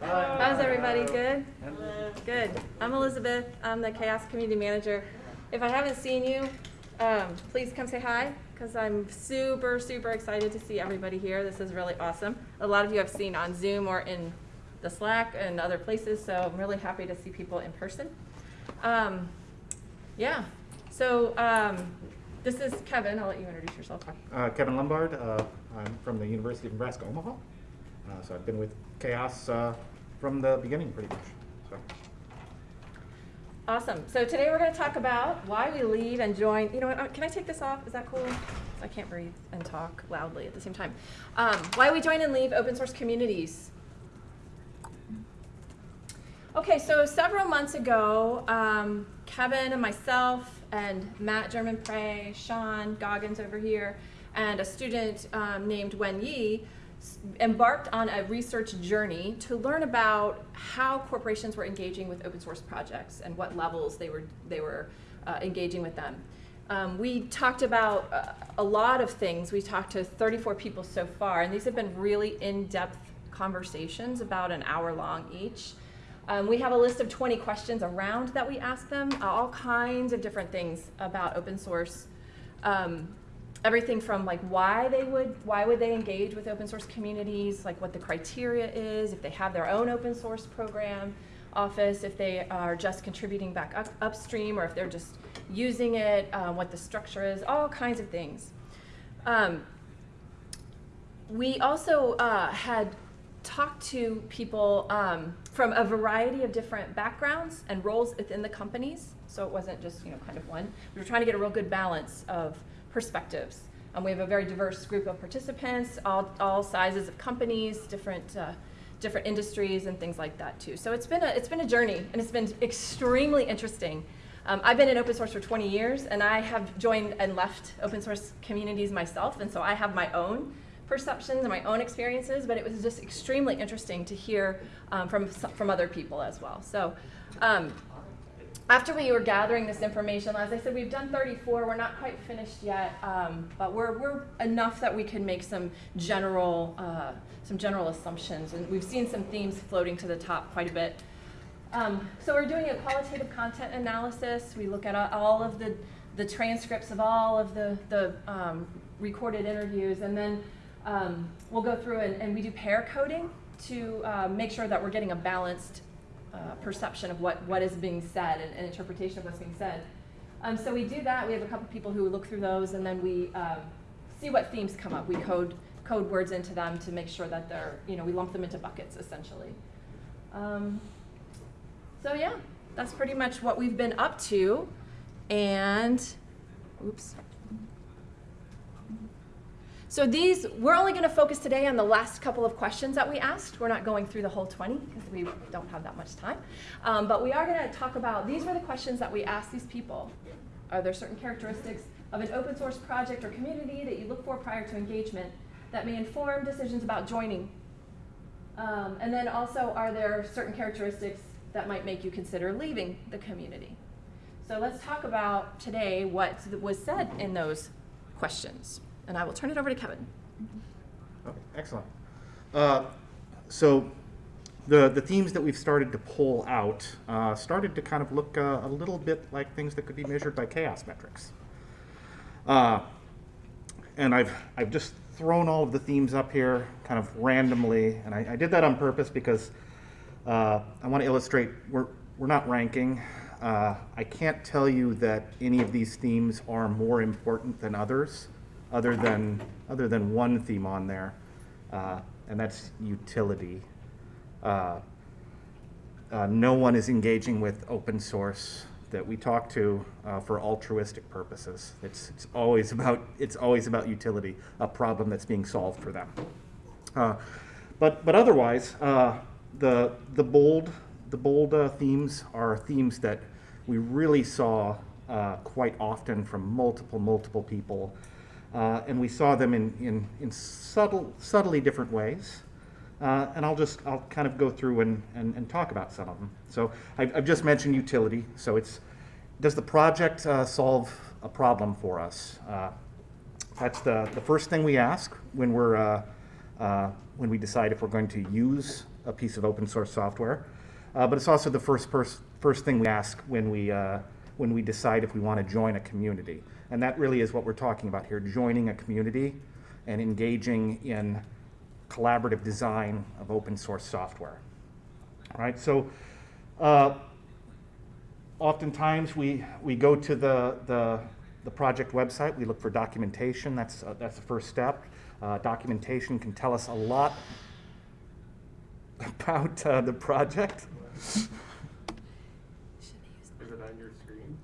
How's everybody? Good? Good. I'm Elizabeth. I'm the CHAOSS Community Manager. If I haven't seen you, um, please come say hi because I'm super, super excited to see everybody here. This is really awesome. A lot of you I've seen on Zoom or in the Slack and other places, so I'm really happy to see people in person. Um, yeah, so um, this is Kevin. I'll let you introduce yourself. Uh, Kevin Lumbard. Uh, I'm from the University of Nebraska Omaha. Uh, so I've been with CHAOSS uh, from the beginning, pretty much. So Awesome. So today we're going to talk about why we leave and join. You know what? uh, Can I take this off? Is that cool? I can't breathe and talk loudly at the same time. Um, why we join and leave open source communities. Okay, so several months ago, um, Kevin and myself and Matt Germonprez, Sean Goggins over here, and a student um, named Wen Yi embarked on a research journey to learn about how corporations were engaging with open source projects and what levels they were, they were uh, engaging with them. Um, we talked about uh, a lot of things. We talked to 34 people so far, and these have been really in-depth conversations, about an hour long each. Um, we have a list of 20 questions around that we ask them, all kinds of different things about open source. Um, everything from like why they would why would they engage with open source communities, like what the criteria is, if they have their own open source program office, if they are just contributing back up, upstream, or if they're just using it, uh, what the structure is, all kinds of things. Um, we also uh, had talked to people um, from a variety of different backgrounds and roles within the companies. So it wasn't just you know kind of one. We were trying to get a real good balance of perspectives. Um, we have a very diverse group of participants, all, all sizes of companies, different uh, different industries and things like that too. So it's been a it's been a journey and it's been extremely interesting. Um, I've been in open source for 20 years, and I have joined and left open source communities myself, and so I have my own perceptions and my own experiences, but it was just extremely interesting to hear um, from, from other people as well. So um, after we were gathering this information, as I said, we've done 34. We're not quite finished yet, um, but we're, we're enough that we can make some general, uh, some general assumptions. And we've seen some themes floating to the top quite a bit. Um, so we're doing a qualitative content analysis. We look at all of the, the transcripts of all of the, the um, recorded interviews, and then um, we'll go through and, and we do pair coding to uh, make sure that we're getting a balanced uh, perception of what, what is being said and, and interpretation of what's being said. Um, so we do that. We have a couple people who look through those, and then we um, see what themes come up. We code code words into them to make sure that they're, you know, we lump them into buckets essentially. Um, so yeah, that's pretty much what we've been up to. And, oops. So these, we're only going to focus today on the last couple of questions that we asked. We're not going through the whole 20 because we don't have that much time. Um, but we are going to talk about, these were the questions that we asked these people. Are there certain characteristics of an open source project or community that you look for prior to engagement that may inform decisions about joining? Um, and then also, are there certain characteristics that might make you consider leaving the community? So let's talk about today what was said in those questions. And I will turn it over to Kevin. okay, excellent. Uh, so the the themes that we've started to pull out uh, started to kind of look uh, a little bit like things that could be measured by CHAOSS metrics. Uh, and I've I've just thrown all of the themes up here kind of randomly, and I, I did that on purpose because uh, I want to illustrate we're we're not ranking. Uh, I can't tell you that any of these themes are more important than others, other than other than one theme on there, uh, and that's utility. Uh, uh, no one is engaging with open source that we talk to uh, for altruistic purposes. It's, it's always about it's always about utility, a problem that's being solved for them. Uh, but but otherwise, uh, the the bold the bold themes are themes that we really saw quite often from multiple multiple people, uh, and we saw them in in, in subtle subtly different ways. Uh, and I'll just I'll kind of go through and, and, and talk about some of them. So I've, I've just mentioned utility. So it's does the project uh, solve a problem for us? Uh, that's the, the first thing we ask when we're uh, uh, when we decide if we're going to use a piece of open source software. But it's also the first, pers- first thing we ask when we, when we decide if we want to join a community. And that really is what we're talking about here, joining a community and engaging in collaborative design of open source software. All right, so uh, oftentimes we, we go to the, the, the project website, we look for documentation, that's, uh, that's the first step. Uh, documentation can tell us a lot about uh, the project. Is it on your screen?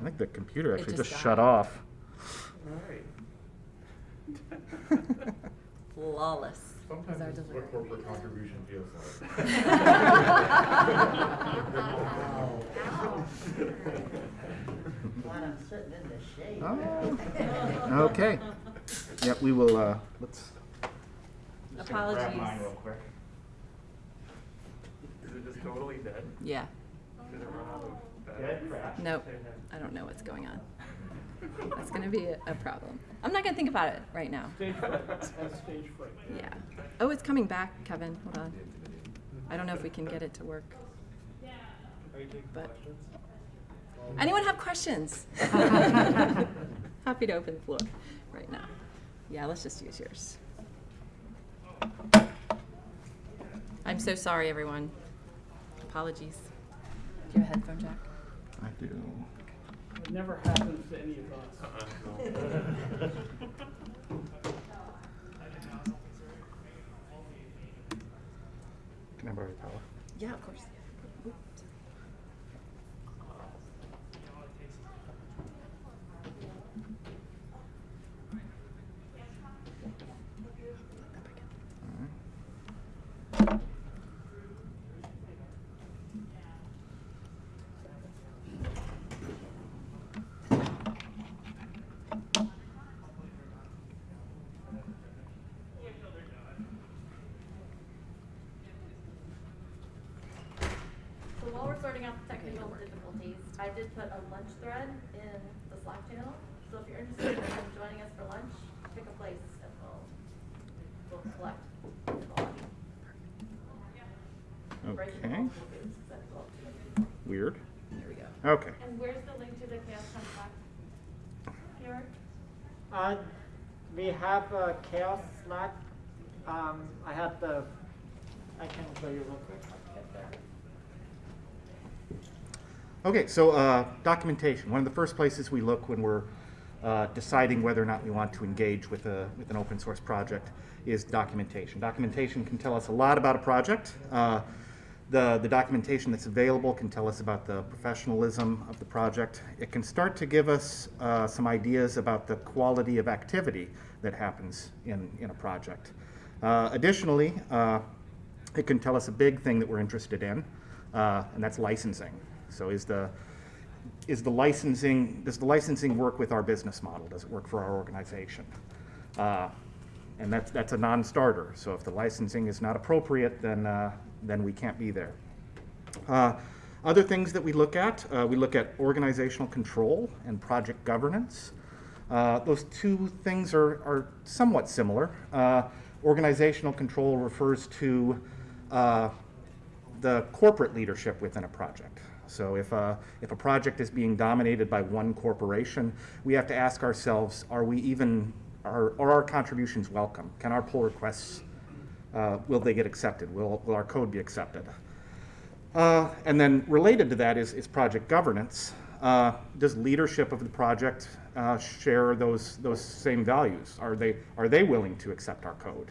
I think the computer It actually just just, shut off. Alright. Flawless. is our delivery. what corporate contribution feels Glad I'm sitting in the shade. Oh, okay. Yep, we will, uh, let's. just gonna grab Apologies. mine real quick. Is it just totally dead? Yeah. Did it run out of Yeah, battery? it crashed. Nope. I don't know what's going on. That's gonna be a, a problem. I'm not gonna think about it right now. Stage fright, that's stage fright. Yeah. Oh, it's coming back, Kevin. Hold on. I don't know if we can get it to work. Are But- Anyone have questions? Happy to open the floor right now. Yeah, let's just use yours. I'm so sorry, everyone. Apologies. Do you have a headphone jack? I do. It never happens to any of us. Uh-uh. Can I borrow your power? Yeah, of course. Oops. So while we're sorting out the technical difficulties, I did put a lunch thread in the Slack channel. So if you're interested in joining us for lunch, pick a place and we'll, we'll collect the lobby. Break it into Okay, multiple groups, 'cause that's all too many people. weird. There we go. Okay. And where's the link to the CHAOSS Slack? Here? Uh, we have a CHAOSS Slack. Um, I have the, I can show you real quick. Okay, so uh, documentation. One of the first places we look when we're uh, deciding whether or not we want to engage with, a, with an open source project is documentation. Documentation can tell us a lot about a project. Uh, the, the documentation that's available can tell us about the professionalism of the project. It can start to give us uh, some ideas about the quality of activity that happens in, in a project. Uh, additionally, uh, it can tell us a big thing that we're interested in, uh, and that's licensing. So is the, is the licensing, does the licensing work with our business model? Does it work for our organization? Uh, and that's, that's a non-starter. So if the licensing is not appropriate, then, uh, then we can't be there. Uh, Other things that we look at, uh, we look at organizational control and project governance. Uh, Those two things are, are somewhat similar. Organizational control refers to uh, the corporate leadership within a project. So if a, if a project is being dominated by one corporation, we have to ask ourselves, are we even, are, are our contributions welcome? Can our pull requests, uh, will they get accepted? Will, will our code be accepted? Uh, and then related to that is, is project governance. Uh, does leadership of the project uh, share those, those same values? Are they, are they willing to accept our code?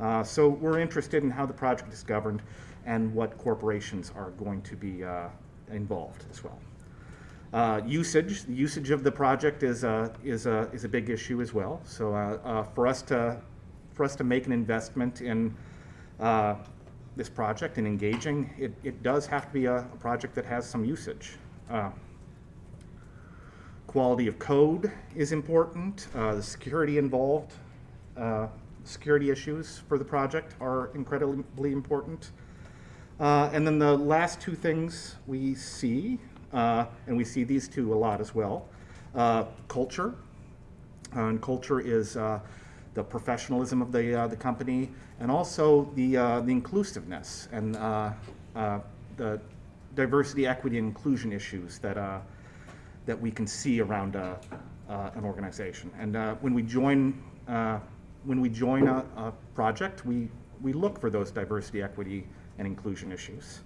Uh, so we're interested in how the project is governed and what corporations are going to be uh, involved as well. Uh, usage, the usage of the project is a, is a, is a big issue as well. So uh, uh, for us to, for us to make an investment in uh, this project and engaging, it, it does have to be a, a project that has some usage. Uh, Quality of code is important. Uh, the security involved, uh, security issues for the project are incredibly important. Uh, and then the last two things we see, uh, and we see these two a lot as well, uh, culture. Uh, and culture is uh, the professionalism of the, uh, the company, and also the, the inclusiveness and the diversity, equity, and inclusion issues that, that we can see around an organization. And when we join, when we join a, a project, we, we look for those diversity, equity, and inclusion issues.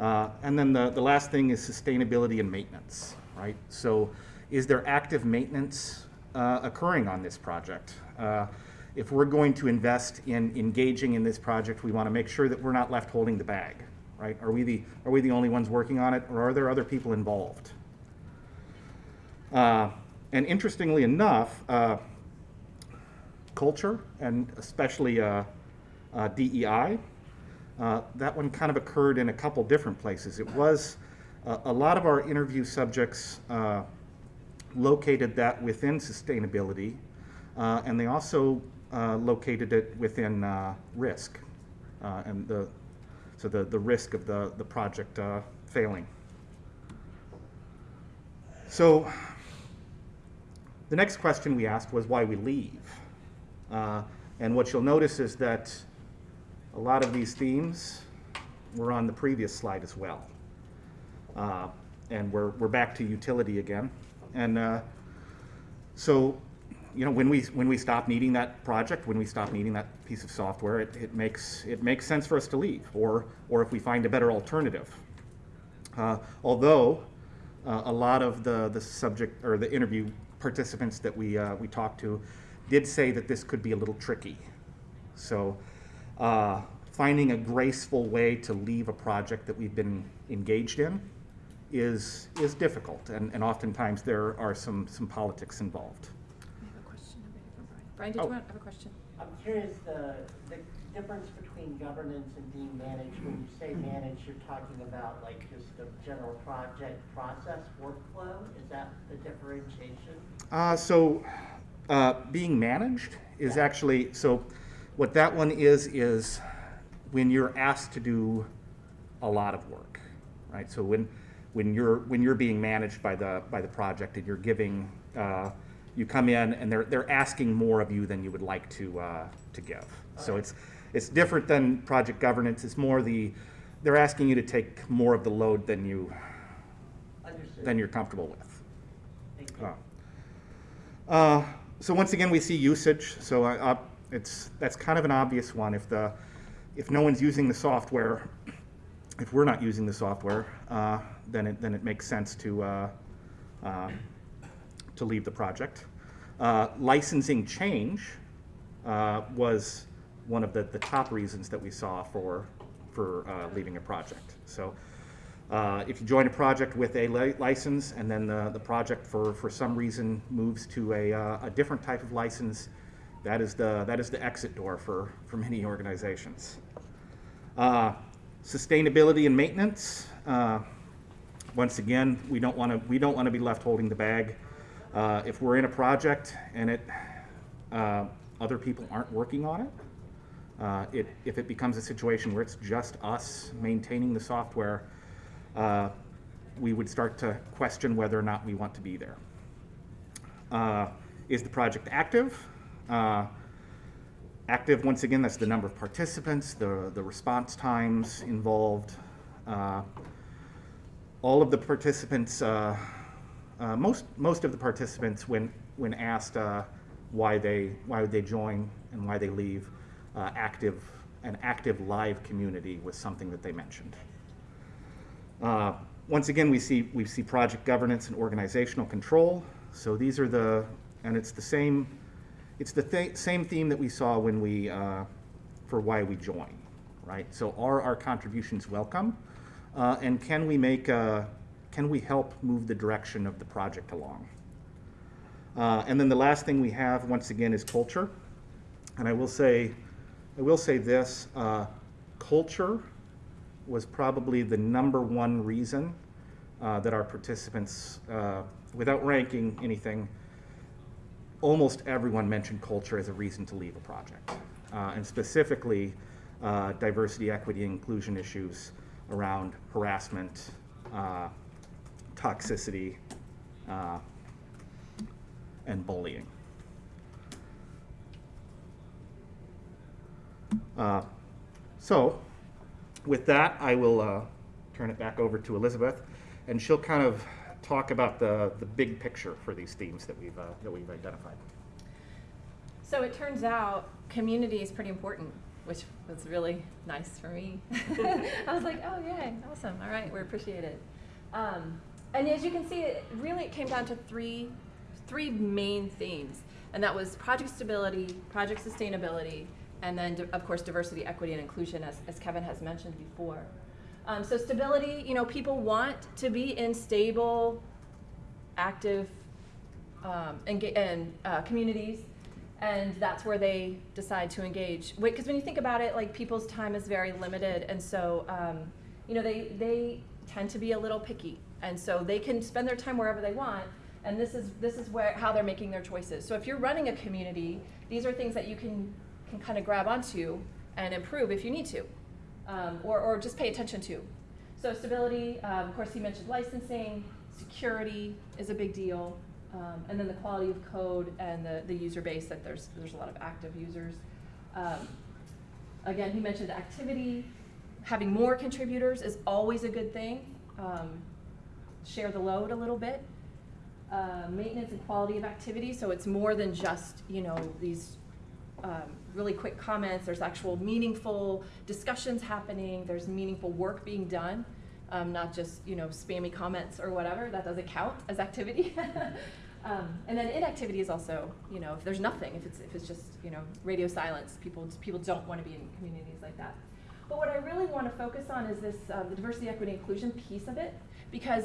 Uh, and then the, the last thing is sustainability and maintenance, right? So is there active maintenance uh, occurring on this project? Uh, if we're going to invest in engaging in this project, we want to make sure that we're not left holding the bag, right? Are we the, are we the only ones working on it, or are there other people involved? Uh, and interestingly enough, uh, culture, and especially uh, uh, DEI, uh, that one kind of occurred in a couple different places. It was uh, a lot of our interview subjects uh, located that within sustainability, and they also located it within risk, and the so the, the risk of the, the project failing. So the next question we asked was why we leave. Uh, and what you'll notice is that a lot of these themes were on the previous slide as well. Uh, and we're, we're back to utility again. And uh, so, you know, when we, when we stop needing that project, when we stop needing that piece of software, it, it, makes, it makes sense for us to leave, or, or if we find a better alternative. Uh, although uh, a lot of the, the subject or the interview participants that we, uh, we talked to did say that this could be a little tricky. So uh, finding a graceful way to leave a project that we've been engaged in is, is difficult, and, and oftentimes there are some, some politics involved. I have a question. Brian, Brian did oh. you want, have a question? I'm curious, the, the difference between governance and being managed, when you say managed, you're talking about like just the general project process workflow? Is that the differentiation? Uh, so, uh, being managed is actually, so what that one is, is when you're asked to do a lot of work, right? So when, when you're, when you're being managed by the, by the project and you're giving, uh, you come in and they're, they're asking more of you than you would like to, uh, to give. So it's, it's different than project governance. It's more the, they're asking you to take more of the load than you, Understood. than you're comfortable with. Thank you. Uh, uh, So once again, we see usage, so uh, it's, that's kind of an obvious one. If the, if no one's using the software, if we're not using the software, uh, then it, then it makes sense to, uh, uh, to leave the project. Uh, Licensing change was one of the, the top reasons that we saw for, for leaving a project. So uh, If you join a project with a li- license and then the, the project for, for some reason moves to a, uh, a different type of license, that is the, that is the exit door for, for many organizations. Uh, Sustainability and maintenance, uh, once again, we don't want to, we don't want to be left holding the bag. Uh, If we're in a project and it, other people aren't working on it, it, if it becomes a situation where it's just us maintaining the software, uh, we would start to question whether or not we want to be there. Uh, is the project active? Uh, active, once again, that's the number of participants, the, the response times involved. Uh, all of the participants, uh, uh, most, most of the participants, when, when asked why, they, why would they join and why they leave, active, an active live community was something that they mentioned. Uh, Once again, we see, we see project governance and organizational control. So these are the, and it's the same, it's the th- same theme that we saw when we, uh, for why we join, right? So are our contributions welcome? Uh, And can we make, uh, can we help move the direction of the project along? Uh, And then the last thing we have, once again, is culture. And I will say, I will say this, uh, culture was probably the number one reason uh, that our participants, uh, without ranking anything, almost everyone mentioned culture as a reason to leave a project. Uh, and specifically, uh, diversity, equity, inclusion issues around harassment, uh, toxicity, and bullying. Uh, So, with that, I will uh, turn it back over to Elizabeth, and she'll kind of talk about the, the big picture for these themes that we've, uh, that we've identified. So it turns out community is pretty important, which was really nice for me. I was like, oh, yay, awesome. All right, we appreciate it. Um, and as you can see, it really it came down to three, three main themes, and that was project stability, project sustainability, and then, of course, diversity, equity, and inclusion, as, as Kevin has mentioned before. Um, so stability, you know, people want to be in stable, active um, enga- and uh, communities, and that's where they decide to engage. Because when you think about it, like people's time is very limited, and so um, you know they they tend to be a little picky, and so they can spend their time wherever they want. And this is this is where how they're making their choices. So if you're running a community, these are things that you can can kind of grab onto and improve if you need to, um, or or just pay attention to. So stability, um, of course, he mentioned licensing, security is a big deal, um, and then the quality of code and the, the user base that there's there's a lot of active users. Um, again, he mentioned activity. Having more contributors is always a good thing. Um, share the load a little bit. Uh, maintenance and quality of activity, so it's more than just you know these um, really quick comments. There's actual meaningful discussions happening. There's meaningful work being done, um, not just you know spammy comments or whatever. That doesn't count as activity. um, and then inactivity is also you know if there's nothing, if it's if it's just you know radio silence, people people don't want to be in communities like that. But what I really want to focus on is this uh, the diversity, equity, inclusion piece of it, because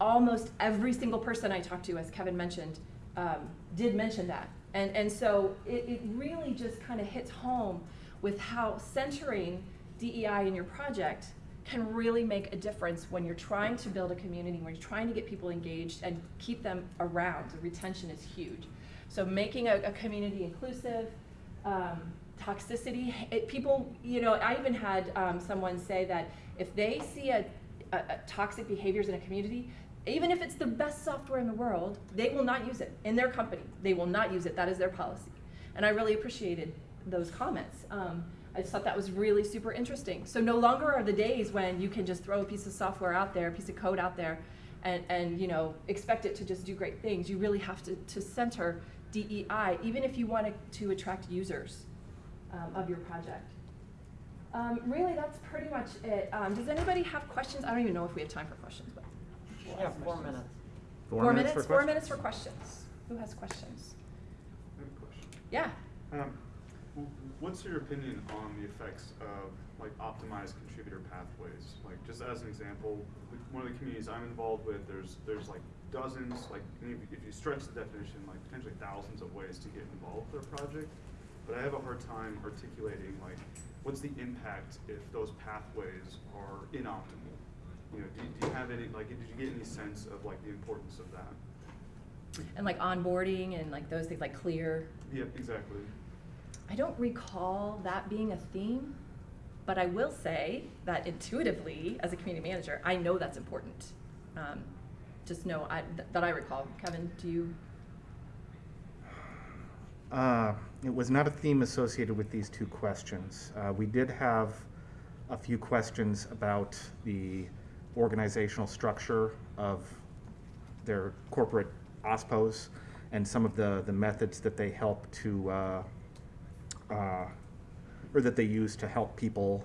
almost every single person I talked to, as Kevin mentioned, um, did mention that. And, and so it, it really just kind of hits home with how centering DEI in your project can really make a difference when you're trying to build a community, when you're trying to get people engaged and keep them around. The retention is huge. So making a, a community inclusive, um, toxicity, it, people, you know, I even had um, someone say that if they see a, a, a toxic behaviors in a community, even if it's the best software in the world, they will not use it in their company. They will not use it. That is their policy. And I really appreciated those comments. Um, I just thought that was really super interesting. So no longer are the days when you can just throw a piece of software out there, a piece of code out there, and, and you know expect it to just do great things. You really have to, to center DEI, even if you want to, attract users um, of your project. Um, really, that's pretty much it. Um, does anybody have questions? I don't even know if we have time for questions, but Yeah, four minutes. Four, minutes, for Four questions? minutes for questions. Who has questions? I have a question. Yeah. Um, what's your opinion on the effects of like optimized contributor pathways? Like just as an example, one of the communities I'm involved with, there's there's like dozens, like if you- stretch the definition, like potentially thousands of ways to get involved with their project. But I have a hard time articulating like what's the impact if those pathways are inoptimal. You know, do, do you have any like did you get any sense of like the importance of that? And like onboarding and like those things, like clear. Yeah, exactly. I don't recall that being a theme, but I will say that intuitively, as a community manager, I know that's important. Um, just know I, th- that I recall. Kevin, do you? Uh, It was not a theme associated with these two questions. Uh, We did have a few questions about the organizational structure of their corporate OSPOs and some of the, the methods that they help to, uh, uh, or that they use to help people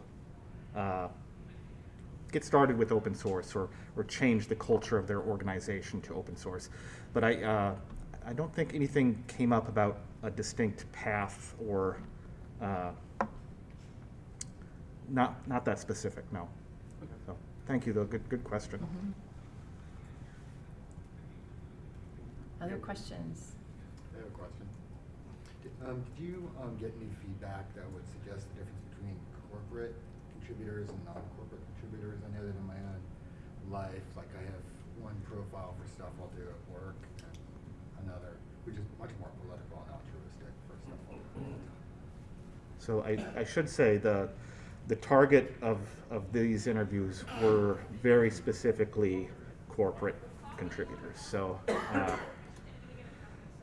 uh, get started with open source or, or change the culture of their organization to open source. But I, uh, I don't think anything came up about a distinct path or uh, not, not that specific, no. Okay. So, thank you though, good, good question. Other questions? I have a question. Did, um, did you, um, get any feedback that would suggest the difference between corporate contributors and non-corporate contributors? I know that in my own life, like I have one profile for stuff I'll do at work and another, which is much more political and altruistic for stuff I'll do. all the. So I, I should say the, the target of, of these interviews were very specifically corporate contributors. So, uh,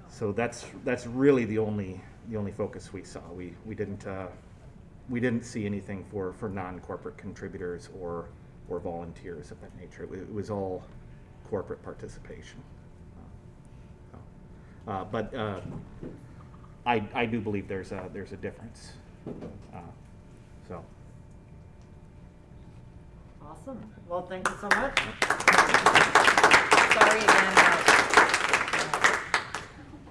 so that's, that's really the only, the only focus we saw. We, we didn't, uh, we didn't see anything for, for non-corporate contributors or, or volunteers of that nature. It was all corporate participation. Uh, uh, But uh, I, I do believe there's a, there's a difference. Uh, So, Awesome. Well, thank you so much. Sorry again